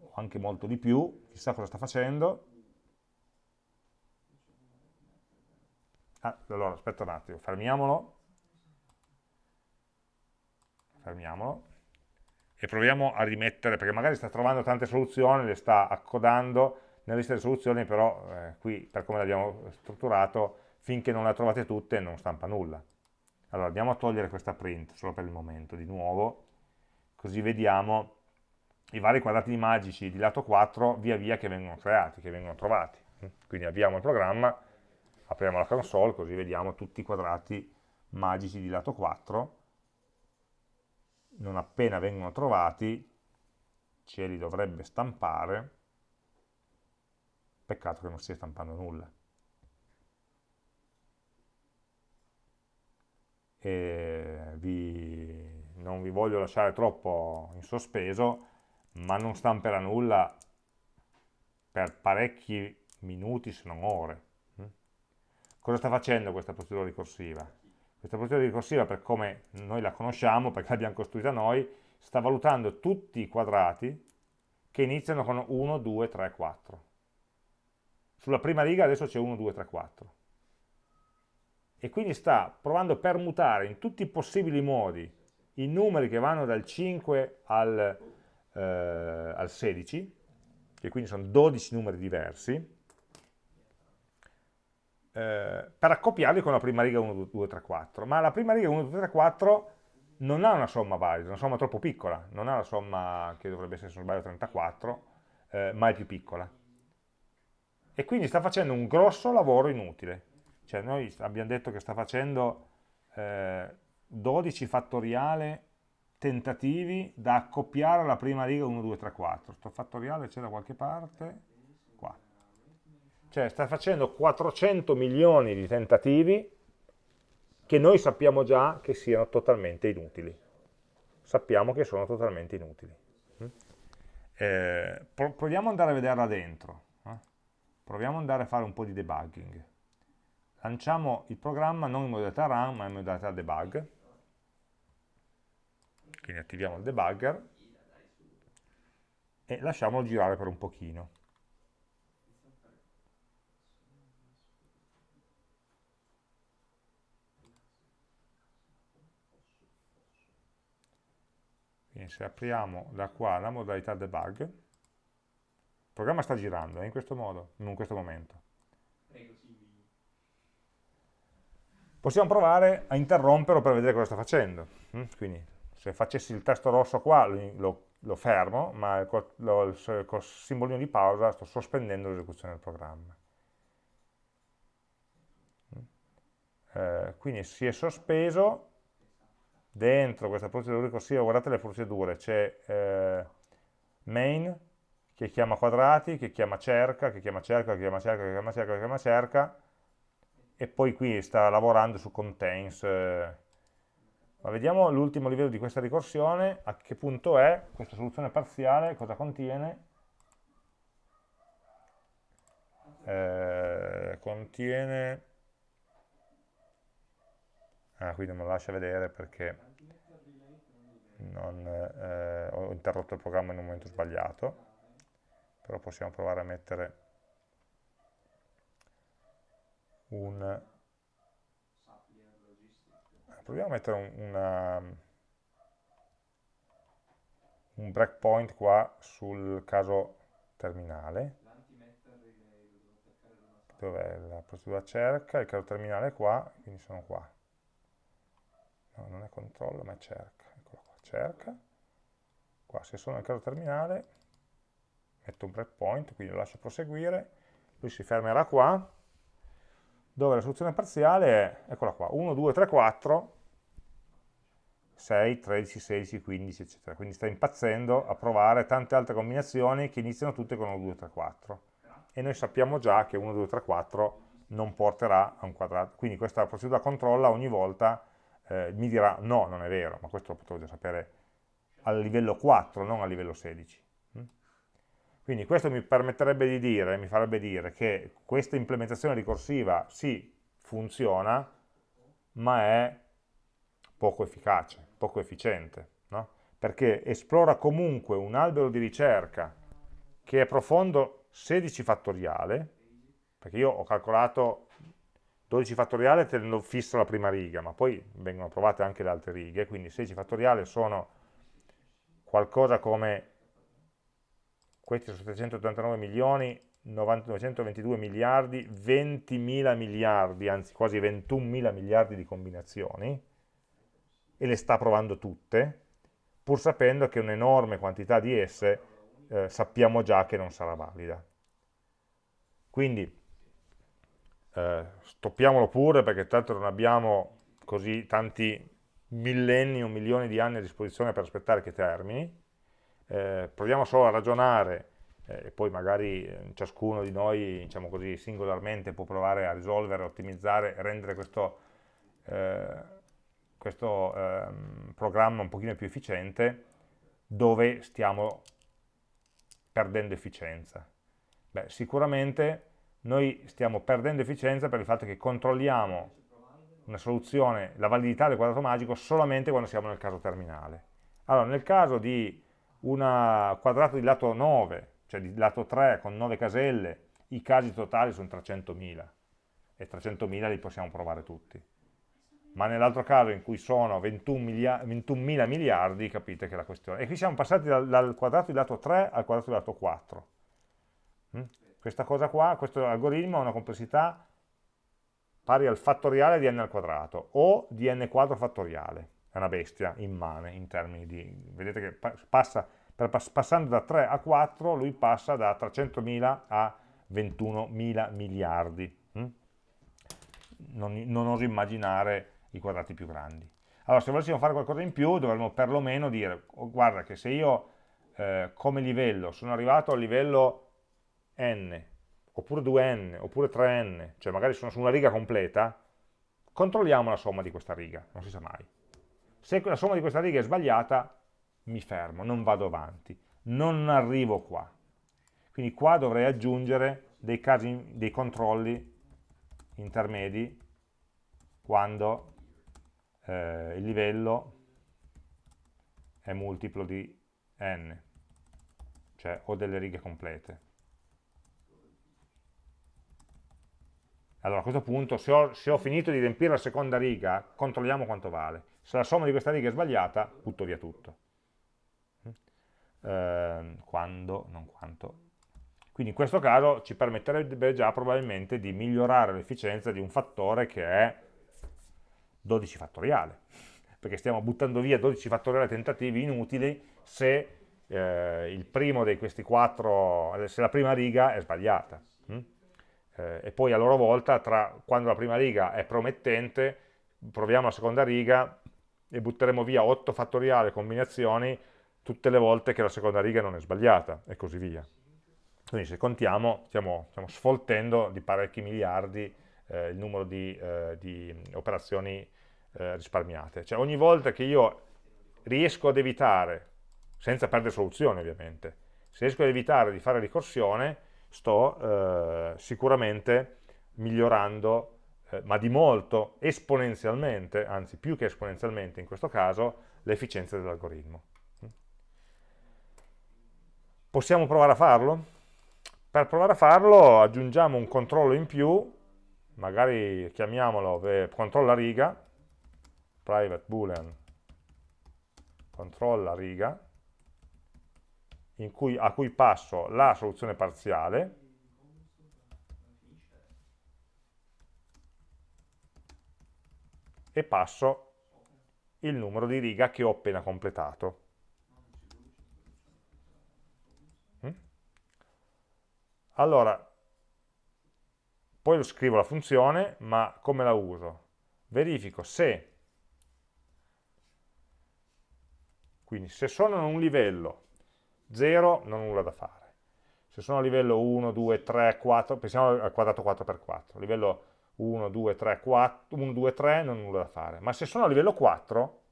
o anche molto di più, chissà cosa sta facendo, Ah, allora, aspetta un attimo, fermiamolo. Fermiamolo. E proviamo a rimettere, perché magari sta trovando tante soluzioni, le sta accodando nella lista delle soluzioni, però eh, qui, per come l'abbiamo strutturato, finché non le ha trovate tutte non stampa nulla. Allora, andiamo a togliere questa print, solo per il momento, di nuovo, così vediamo i vari quadrati magici di lato 4 via via che vengono creati, che vengono trovati. Quindi avviamo il programma, apriamo la console, così vediamo tutti i quadrati magici di lato 4. Non appena vengono trovati, ce li dovrebbe stampare, peccato che non stia stampando nulla. Vi, non vi voglio lasciare troppo in sospeso, ma non stamperà nulla per parecchi minuti se non ore. Mm? Cosa sta facendo questa procedura ricorsiva? Questa procedura ricorsiva, per come noi la conosciamo, perché l'abbiamo costruita noi, sta valutando tutti i quadrati che iniziano con 1, 2, 3, 4. Sulla prima riga adesso c'è 1, 2, 3, 4. E quindi sta provando a permutare in tutti i possibili modi i numeri che vanno dal 5 al, eh, al 16, che quindi sono 12 numeri diversi, eh, per accoppiarli con la prima riga 1, 2, 3, 4, ma la prima riga 1, 2, 3, 4 non ha una somma valida, una somma troppo piccola, non ha una somma che dovrebbe essere, se non sbaglio, 34, eh, ma è più piccola. E quindi sta facendo un grosso lavoro inutile. Cioè noi abbiamo detto che sta facendo eh, 12 fattoriale tentativi da accoppiare alla prima riga 1, 2, 3, 4. Sto fattoriale c'è da qualche parte? Cioè sta facendo 400 milioni di tentativi che noi sappiamo già che siano totalmente inutili. Sappiamo che sono totalmente inutili. Mm? Eh, proviamo ad andare a vederla dentro. Eh? Proviamo ad andare a fare un po' di debugging. Lanciamo il programma non in modalità run ma in modalità debug. Quindi attiviamo il debugger e lasciamolo girare per un pochino. Quindi se apriamo da qua la modalità debug, il programma sta girando, è in questo modo, in questo momento. Possiamo provare a interromperlo per vedere cosa sta facendo. Mm? Quindi se facessi il tasto rosso qua lo, lo fermo, ma col, col simbolino di pausa sto sospendendo l'esecuzione del programma. Mm? Eh, quindi si è sospeso, dentro questa procedura ricorsiva, guardate le procedure, c'è eh, main che chiama quadrati, che chiama cerca, che chiama cerca, che chiama cerca, che chiama cerca, che chiama cerca, e poi qui sta lavorando su contains. Eh. Ma vediamo l'ultimo livello di questa ricorsione, a che punto è, questa soluzione parziale, cosa contiene. Eh, contiene ah, qui non me lo lascia vedere perché non, eh, ho interrotto il programma in un momento sbagliato però possiamo provare a mettere un proviamo a mettere un, una, un breakpoint qua sul caso terminale. Dov'è la procedura cerca, il caso terminale è qua, quindi sono qua no, non è controllo ma è cerca, eccolo qua, cerca, qua se sono nel caso terminale metto un breakpoint, quindi lo lascio proseguire, lui si fermerà qua, dove la soluzione parziale è, eccola qua, 1, 2, 3, 4, 6, 13, 16, 15, eccetera. Quindi sta impazzendo a provare tante altre combinazioni che iniziano tutte con 1, 2, 3, 4. E noi sappiamo già che 1, 2, 3, 4 non porterà a un quadrato. Quindi questa procedura controlla ogni volta eh, mi dirà no, non è vero, ma questo lo potevo già sapere a livello 4, non a livello 16. Mm? Quindi questo mi permetterebbe di dire, mi farebbe dire che questa implementazione ricorsiva sì, funziona, ma è poco efficace, poco efficiente, no? perché esplora comunque un albero di ricerca che è profondo 16 fattoriale, perché io ho calcolato 12 fattoriale tenendo fisso la prima riga, ma poi vengono provate anche le altre righe, quindi 16 fattoriale sono qualcosa come, questi sono 789 milioni, 922 miliardi, 20.000 miliardi, anzi quasi 21.000 miliardi di combinazioni, e le sta provando tutte, pur sapendo che un'enorme quantità di esse eh, sappiamo già che non sarà valida. Quindi eh, stoppiamolo pure perché tanto non abbiamo così tanti millenni o milioni di anni a disposizione per aspettare che termini, eh, proviamo solo a ragionare eh, e poi magari eh, ciascuno di noi, diciamo così, singolarmente può provare a risolvere, ottimizzare, rendere questo, eh, questo ehm, programma un pochino più efficiente, dove stiamo perdendo efficienza. Beh, sicuramente noi stiamo perdendo efficienza per il fatto che controlliamo una soluzione, la validità del quadrato magico solamente quando siamo nel caso terminale. Allora, nel caso di un quadrato di lato 9, cioè di lato 3 con 9 caselle, i casi totali sono 300.000 e 300.000 li possiamo provare tutti. Ma nell'altro caso in cui sono 21.000 21 miliardi, capite che è la questione. E qui siamo passati dal, dal, quadrato di lato 3 al quadrato di lato 4. Mm? Questa cosa qua, questo algoritmo ha una complessità pari al fattoriale di n al quadrato o di n quadro fattoriale. È una bestia immane in termini di... Vedete che passa, passando da 3 a 4 lui passa da 300.000 a 21.000 miliardi. Hm? Non, non oso immaginare i quadrati più grandi. Allora, se volessimo fare qualcosa in più, dovremmo perlomeno dire, oh, guarda che se io eh, come livello sono arrivato al livello n, oppure 2n, oppure 3n, cioè magari sono su una riga completa, controlliamo la somma di questa riga, non si sa mai. Se la somma di questa riga è sbagliata, mi fermo, non vado avanti, non arrivo qua. Quindi qua dovrei aggiungere dei, casi, dei controlli intermedi quando eh, il livello è multiplo di n, cioè ho delle righe complete. Allora a questo punto, se ho, se ho, finito di riempire la seconda riga, controlliamo quanto vale. Se la somma di questa riga è sbagliata, butto via tutto. Eh, quando, non quanto. Quindi in questo caso ci permetterebbe già probabilmente di migliorare l'efficienza di un fattore che è 12 fattoriale, perché stiamo buttando via 12 fattoriali tentativi inutili se eh, il primo di questi quattro, se la prima riga è sbagliata eh, e poi a loro volta, tra, quando la prima riga è promettente, proviamo la seconda riga e butteremo via 8 fattoriali combinazioni tutte le volte che la seconda riga non è sbagliata e così via. Quindi se contiamo stiamo, stiamo sfoltendo di parecchi miliardi eh, il numero di, eh, di operazioni eh, risparmiate. Cioè ogni volta che io riesco ad evitare, senza perdere soluzione ovviamente, se riesco ad evitare di fare ricorsione, sto eh, sicuramente migliorando, eh, ma di molto, esponenzialmente, anzi più che esponenzialmente in questo caso, l'efficienza dell'algoritmo. Possiamo provare a farlo? Per provare a farlo aggiungiamo un controllo in più, magari chiamiamolo eh, controlla riga, private boolean controlla riga, cui, a cui passo la soluzione parziale e passo il numero di riga che ho appena completato. Mm? Allora, poi lo scrivo la funzione, ma come la uso? Verifico se, quindi se sono in un livello 0 non ho nulla da fare. Se sono a livello 1, 2, 3, 4, pensiamo al quadrato 4x4, livello 1, 2, 3, 4, 1, 2, 3 non ho nulla da fare. Ma se sono a livello 4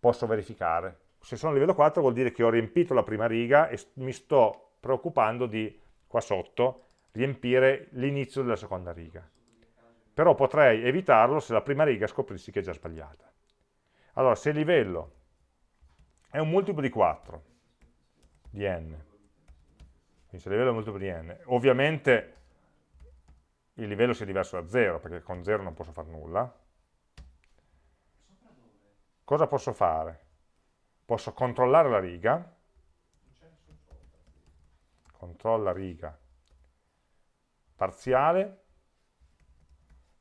posso verificare. Se sono a livello 4 vuol dire che ho riempito la prima riga e mi sto preoccupando di, qua sotto, riempire l'inizio della seconda riga. Però potrei evitarlo se la prima riga scoprissi che è già sbagliata. Allora, se il livello è un multiplo di 4, di n. Quindi se il livello è multiplo di n, ovviamente il livello sia diverso da 0, perché con 0 non posso fare nulla. Cosa posso fare? Posso controllare la riga, controlla riga parziale,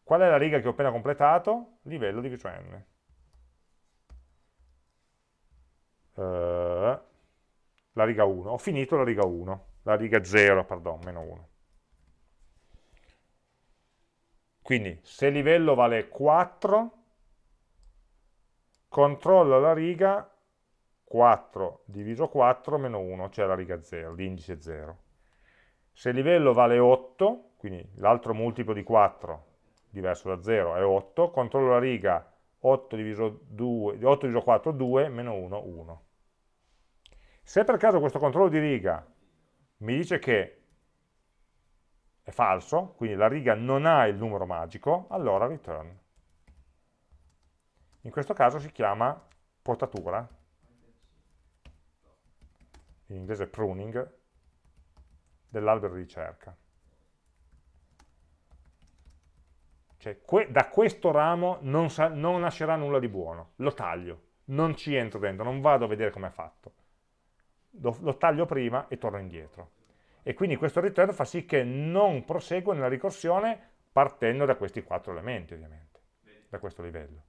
qual è la riga che ho appena completato? Livello diviso n. eh, la riga 1, ho finito la riga 1, la riga 0, pardon, meno 1. Quindi se livello vale 4, controllo la riga 4 diviso 4 meno 1, cioè la riga 0, l'indice 0. Se il livello vale 8, quindi l'altro multiplo di 4 diverso da 0 è 8, controllo la riga 8 diviso, 2, 8 diviso 4, 2, meno 1, 1. Se per caso questo controllo di riga mi dice che è falso, quindi la riga non ha il numero magico, allora return. In questo caso si chiama potatura, in inglese pruning, dell'albero di ricerca. Cioè, que da questo ramo non, non, nascerà nulla di buono, lo taglio, non ci entro dentro, non vado a vedere come è fatto. Lo, lo, taglio prima e torno indietro. E quindi questo return fa sì che non proseguo nella ricorsione partendo da questi quattro elementi, ovviamente, da questo livello.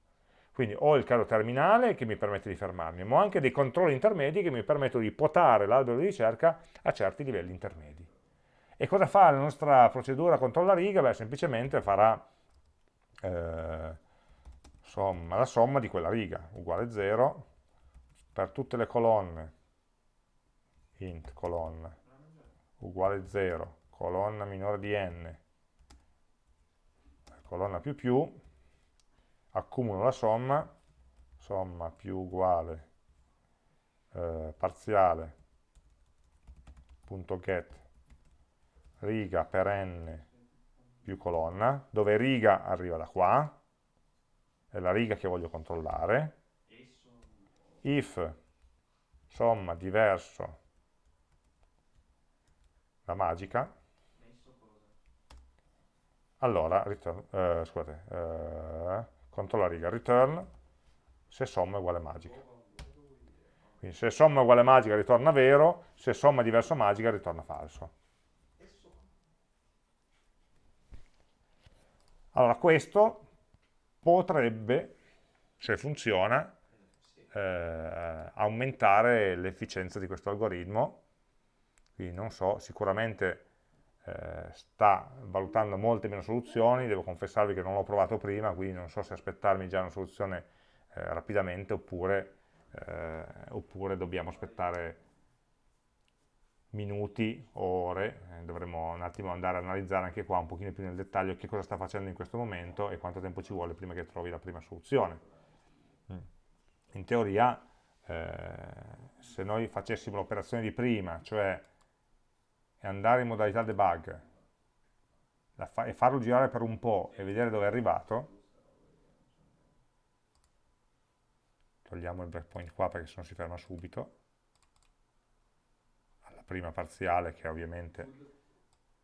Quindi ho il caro terminale che mi permette di fermarmi, ma ho anche dei controlli intermedi che mi permettono di potare l'albero di ricerca a certi livelli intermedi. E cosa fa la nostra procedura controlla riga? Beh, semplicemente farà eh, somma, la somma di quella riga, uguale 0, per tutte le colonne, int colonna, uguale 0, colonna minore di n, colonna più più, accumulo la somma, somma più uguale eh, parziale punto get riga per n più colonna, dove riga arriva da qua, è la riga che voglio controllare, if somma diverso la magica, allora, return, eh, scusate, eh, controlla riga return, se somma è uguale magica. Quindi se somma è uguale magica ritorna vero, se somma è diverso magica ritorna falso. Allora questo potrebbe, se funziona, eh, aumentare l'efficienza di questo algoritmo, quindi non so, sicuramente eh, sta valutando molte meno soluzioni, devo confessarvi che non l'ho provato prima, quindi non so se aspettarmi già una soluzione eh, rapidamente oppure, eh, oppure dobbiamo aspettare minuti o ore, eh, dovremo un attimo andare a analizzare anche qua un pochino più nel dettaglio che cosa sta facendo in questo momento e quanto tempo ci vuole prima che trovi la prima soluzione. Mm. In teoria, eh, se noi facessimo l'operazione di prima, cioè andare in modalità debug e farlo girare per un po' e vedere dove è arrivato, togliamo il breakpoint qua perché sennò si ferma subito, prima parziale che ovviamente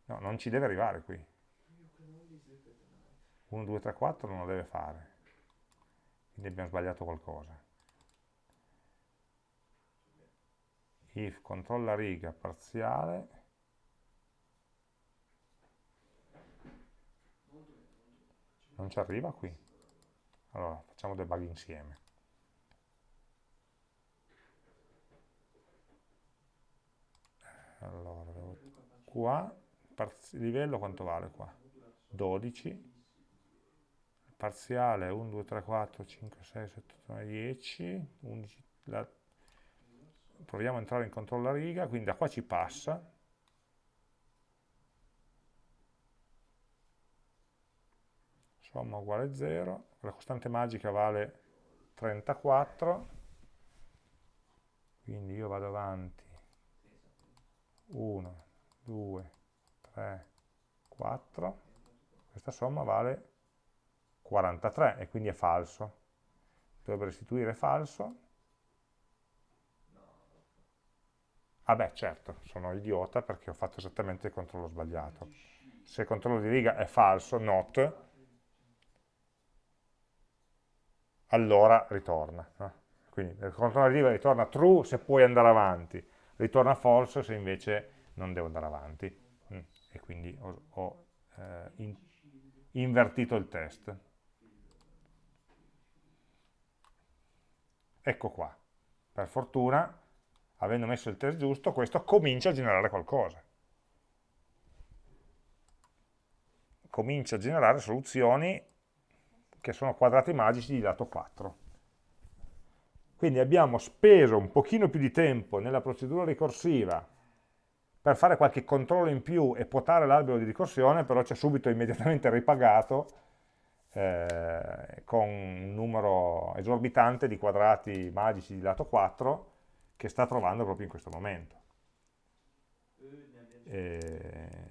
no, non ci deve arrivare qui. 1, 2, 3, 4 non lo deve fare. Quindi abbiamo sbagliato qualcosa. If controlla riga parziale non ci arriva qui. Allora facciamo debug insieme. Allora qua livello quanto vale qua? 12 parziale 1 2 3 4 5 6 7 8 9 10 11 la, proviamo a entrare in controllo a riga quindi da qua ci passa somma uguale 0 la costante magica vale 34 quindi io vado avanti 1, 2, 3, 4, questa somma vale 43 e quindi è falso. Dovrebbe restituire falso. Ah beh, certo, sono idiota perché ho fatto esattamente il controllo sbagliato. Se il controllo di riga è falso, not, allora ritorna. No? Quindi il controllo di riga ritorna true se puoi andare avanti, ritorna false se invece non devo andare avanti mm. e quindi ho, ho eh, in, invertito il test. Ecco qua. per fortuna, avendo messo il test giusto, questo comincia a generare qualcosa. Comincia a generare soluzioni che sono quadrati magici di lato 4. Quindi abbiamo speso un pochino più di tempo nella procedura ricorsiva per fare qualche controllo in più e potare l'albero di ricorsione, però ci ha subito immediatamente ripagato eh, con un numero esorbitante di quadrati magici di lato 4 che sta trovando proprio in questo momento. E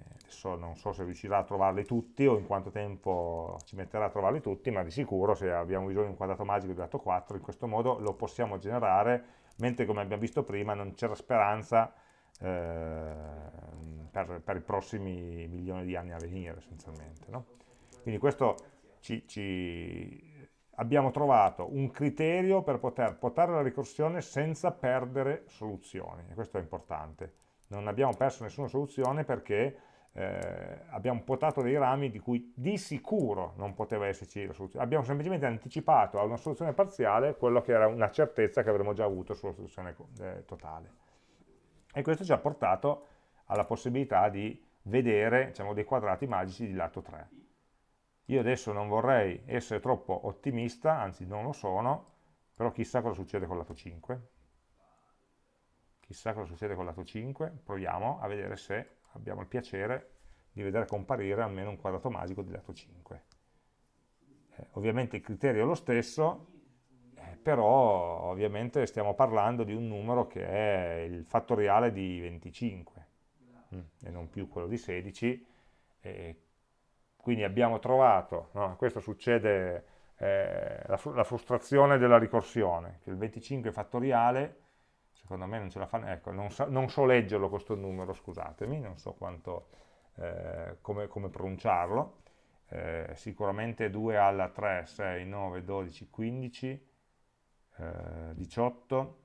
adesso non so se riuscirà a trovarli tutti o in quanto tempo ci metterà a trovarli tutti, ma di sicuro se abbiamo bisogno di un quadrato magico di lato 4 in questo modo lo possiamo generare, mentre come abbiamo visto prima non c'era speranza eh, per, per, i prossimi milioni di anni a venire essenzialmente. No? Quindi questo ci, ci, abbiamo trovato un criterio per poter portare la ricorsione senza perdere soluzioni, e questo è importante. Non abbiamo perso nessuna soluzione perché eh, abbiamo potato dei rami di cui di sicuro non poteva esserci la soluzione. Abbiamo semplicemente anticipato a una soluzione parziale quello che era una certezza che avremmo già avuto sulla soluzione eh, totale. E questo ci ha portato alla possibilità di vedere diciamo, dei quadrati magici di lato 3. Io adesso non vorrei essere troppo ottimista, anzi non lo sono, però chissà cosa succede con lato 5. Chissà cosa succede con lato 5, proviamo a vedere se abbiamo il piacere di vedere comparire almeno un quadrato magico di lato 5. Eh, ovviamente il criterio è lo stesso, però ovviamente stiamo parlando di un numero che è il fattoriale di 25 mm, e non più quello di 16 e quindi abbiamo trovato, no, questo succede, eh, la, la, frustrazione della ricorsione, che il 25 fattoriale, secondo me non ce la fa, ecco, non so, non so leggerlo questo numero, scusatemi, non so quanto, eh, come, come, pronunciarlo, eh, sicuramente 2 alla 3, 6, 9, 12, 15, 18,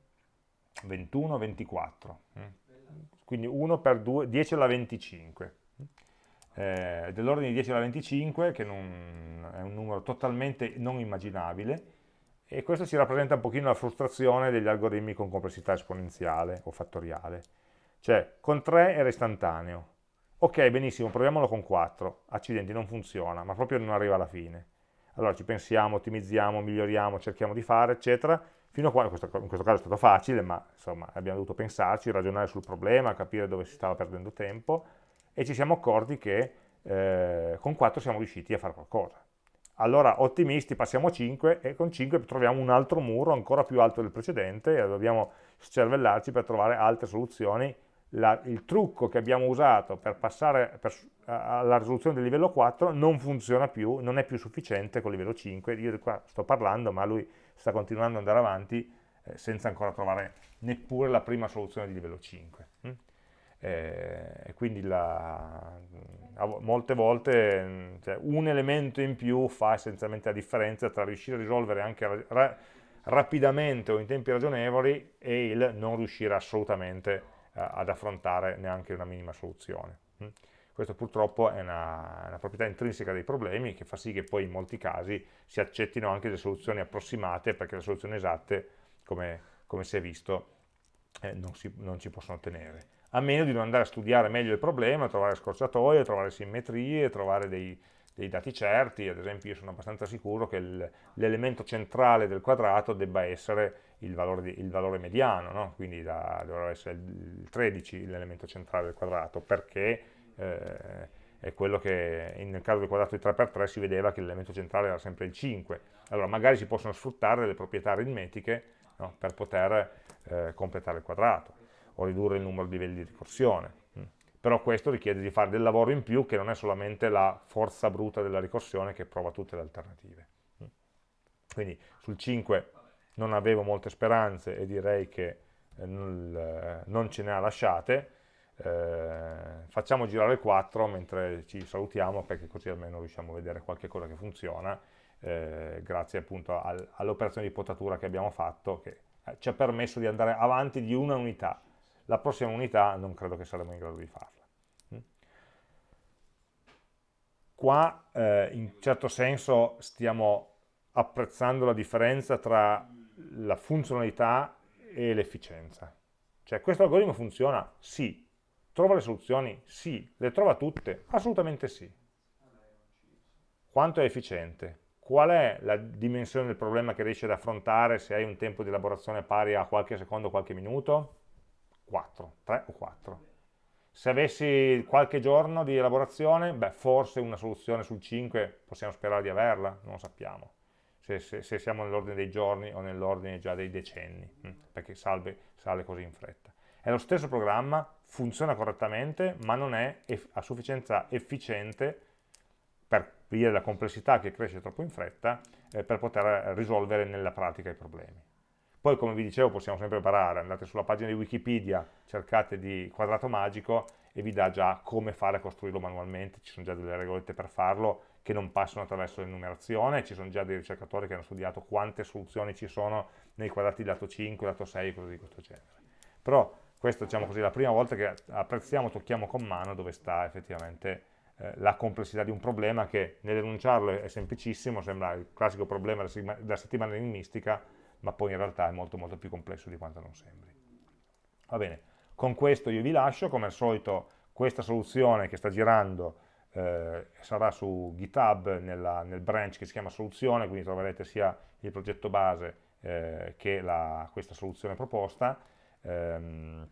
21, 24. Quindi 1 per 2, 10 alla 25. Eh, dell'ordine di 10 alla 25, che non, è un numero totalmente non immaginabile, e questo ci rappresenta un pochino la frustrazione degli algoritmi con complessità esponenziale o fattoriale. Cioè, con 3 era istantaneo. Ok, benissimo, proviamolo con 4. Accidenti, non funziona, ma proprio non arriva alla fine allora ci pensiamo, ottimizziamo, miglioriamo, cerchiamo di fare, eccetera, fino a quando, in questo, caso è stato facile, ma insomma abbiamo dovuto pensarci, ragionare sul problema, capire dove si stava perdendo tempo, e ci siamo accorti che eh, con 4 siamo riusciti a fare qualcosa. Allora, ottimisti, passiamo a 5 e con 5 troviamo un altro muro ancora più alto del precedente e dobbiamo scervellarci per trovare altre soluzioni la, il trucco che abbiamo usato per passare per, alla risoluzione del livello 4 non funziona più, non è più sufficiente con il livello 5, io qua sto parlando ma lui sta continuando ad andare avanti eh, senza ancora trovare neppure la prima soluzione di livello 5. Mm? Eh, quindi la, molte volte mm, cioè, un elemento in più fa essenzialmente la differenza tra riuscire a risolvere anche ra rapidamente o in tempi ragionevoli e il non riuscire assolutamente a ad affrontare neanche una minima soluzione. Mm. Questo purtroppo è una, una, proprietà intrinseca dei problemi che fa sì che poi in molti casi si accettino anche delle soluzioni approssimate perché le soluzioni esatte, come, come si è visto, eh, non, si, non, ci possono ottenere. A meno di non andare a studiare meglio il problema, trovare scorciatoie, trovare simmetrie, trovare dei, dei dati certi, ad esempio io sono abbastanza sicuro che l'elemento centrale del quadrato debba essere il valore, il valore mediano, no? quindi da, dovrebbe essere il 13 l'elemento centrale del quadrato, perché eh, è quello che nel caso del quadrato di 3x3 si vedeva che l'elemento centrale era sempre il 5. Allora magari si possono sfruttare delle proprietà aritmetiche no? per poter eh, completare il quadrato o ridurre il numero di livelli di ricorsione. Mm. Però questo richiede di fare del lavoro in più che non è solamente la forza bruta della ricorsione che prova tutte le alternative. Mm. Quindi sul 5 non avevo molte speranze e direi che eh, non ce ne ha lasciate, eh, facciamo girare il 4 mentre ci salutiamo perché così almeno riusciamo a vedere qualche cosa che funziona eh, grazie appunto al, all'operazione di potatura che abbiamo fatto che eh, ci ha permesso di andare avanti di una unità la prossima unità non credo che saremo in grado di farla mm. qua eh, in certo senso stiamo apprezzando la differenza tra la funzionalità e l'efficienza. Cioè questo algoritmo funziona? Sì. Trova le soluzioni? Sì. Le trova tutte? Assolutamente sì. Quanto è efficiente? Qual è la dimensione del problema che riesci ad affrontare se hai un tempo di elaborazione pari a qualche secondo, qualche minuto? 4, 3 o 4. Se avessi qualche giorno di elaborazione, beh, forse una soluzione sul 5 possiamo sperare di averla, non lo sappiamo. Se, se, se siamo nell'ordine dei giorni o nell'ordine già dei decenni, hm, perché salve, sale così in fretta. È lo stesso programma, funziona correttamente, ma non è a sufficienza efficiente per via della complessità che cresce troppo in fretta, eh, per poter risolvere nella pratica i problemi. Poi, come vi dicevo, possiamo sempre imparare, andate sulla pagina di Wikipedia, cercate di quadrato magico e vi dà già come fare a costruirlo manualmente, ci sono già delle regolette per farlo che non passano attraverso l'enumerazione, ci sono già dei ricercatori che hanno studiato quante soluzioni ci sono nei quadrati lato 5, lato 6 e cose di questo genere. Però questa diciamo così, è la prima volta che apprezziamo, tocchiamo con mano dove sta effettivamente eh, la complessità di un problema che nell'enunciarlo è semplicissimo, sembra il classico problema della settimana enigmistica, ma poi in realtà è molto molto più complesso di quanto non sembri. Va bene, con questo io vi lascio, come al solito questa soluzione che sta girando eh, sarà su GitHub nella, nel branch che si chiama soluzione, quindi troverete sia il progetto base eh, che la, questa soluzione proposta, ehm,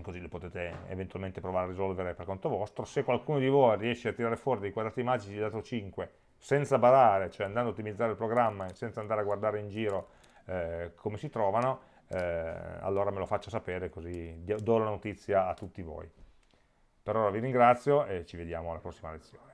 così le potete eventualmente provare a risolvere per conto vostro. Se qualcuno di voi riesce a tirare fuori dei quadrati magici di dato 5 senza barare, cioè andando a ottimizzare il programma e senza andare a guardare in giro eh, come si trovano, eh, allora me lo faccia sapere così do la notizia a tutti voi. Per ora vi ringrazio e ci vediamo alla prossima lezione.